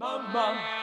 Mama.